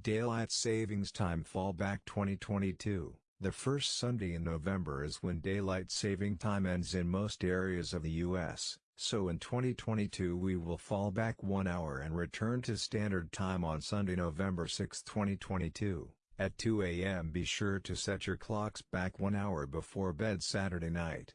Daylight Savings Time Fallback 2022 The first Sunday in November is when Daylight Saving Time ends in most areas of the U.S., so in 2022 we will fall back one hour and return to Standard Time on Sunday, November 6, 2022, at 2 a.m. Be sure to set your clocks back one hour before bed Saturday night.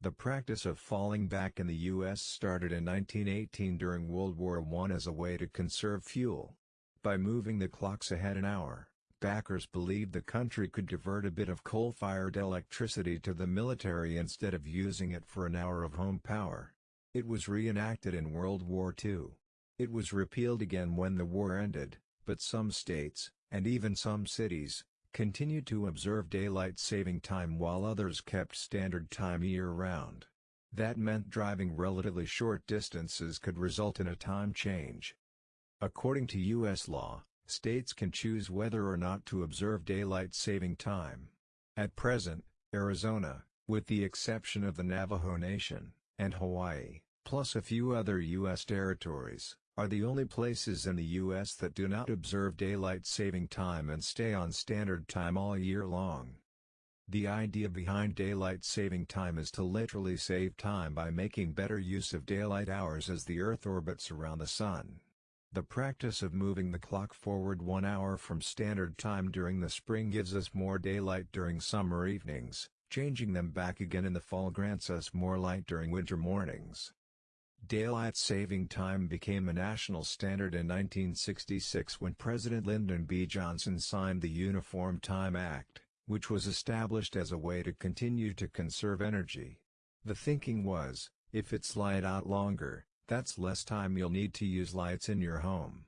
The practice of falling back in the U.S. started in 1918 during World War I as a way to conserve fuel. By moving the clocks ahead an hour, backers believed the country could divert a bit of coal-fired electricity to the military instead of using it for an hour of home power. It was reenacted in World War II. It was repealed again when the war ended, but some states, and even some cities, continued to observe daylight saving time while others kept standard time year-round. That meant driving relatively short distances could result in a time change. According to U.S. law, states can choose whether or not to observe daylight saving time. At present, Arizona, with the exception of the Navajo Nation, and Hawaii, plus a few other U.S. territories, are the only places in the U.S. that do not observe daylight saving time and stay on standard time all year long. The idea behind daylight saving time is to literally save time by making better use of daylight hours as the Earth orbits around the Sun. The practice of moving the clock forward one hour from standard time during the spring gives us more daylight during summer evenings, changing them back again in the fall grants us more light during winter mornings. Daylight saving time became a national standard in 1966 when President Lyndon B. Johnson signed the Uniform Time Act, which was established as a way to continue to conserve energy. The thinking was, if it's light out longer, that's less time you'll need to use lights in your home.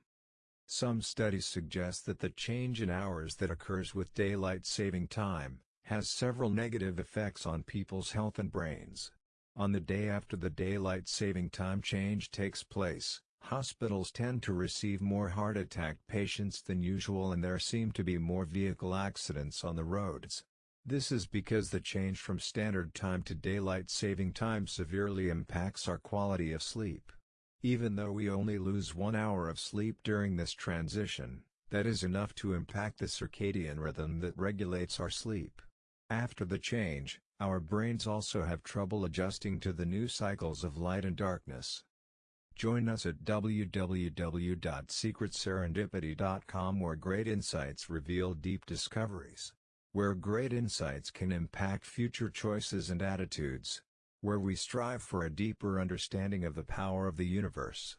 Some studies suggest that the change in hours that occurs with daylight saving time, has several negative effects on people's health and brains. On the day after the daylight saving time change takes place, hospitals tend to receive more heart attack patients than usual and there seem to be more vehicle accidents on the roads. This is because the change from standard time to daylight saving time severely impacts our quality of sleep. Even though we only lose one hour of sleep during this transition, that is enough to impact the circadian rhythm that regulates our sleep. After the change, our brains also have trouble adjusting to the new cycles of light and darkness. Join us at www.secretserendipity.com where great insights reveal deep discoveries where great insights can impact future choices and attitudes, where we strive for a deeper understanding of the power of the universe.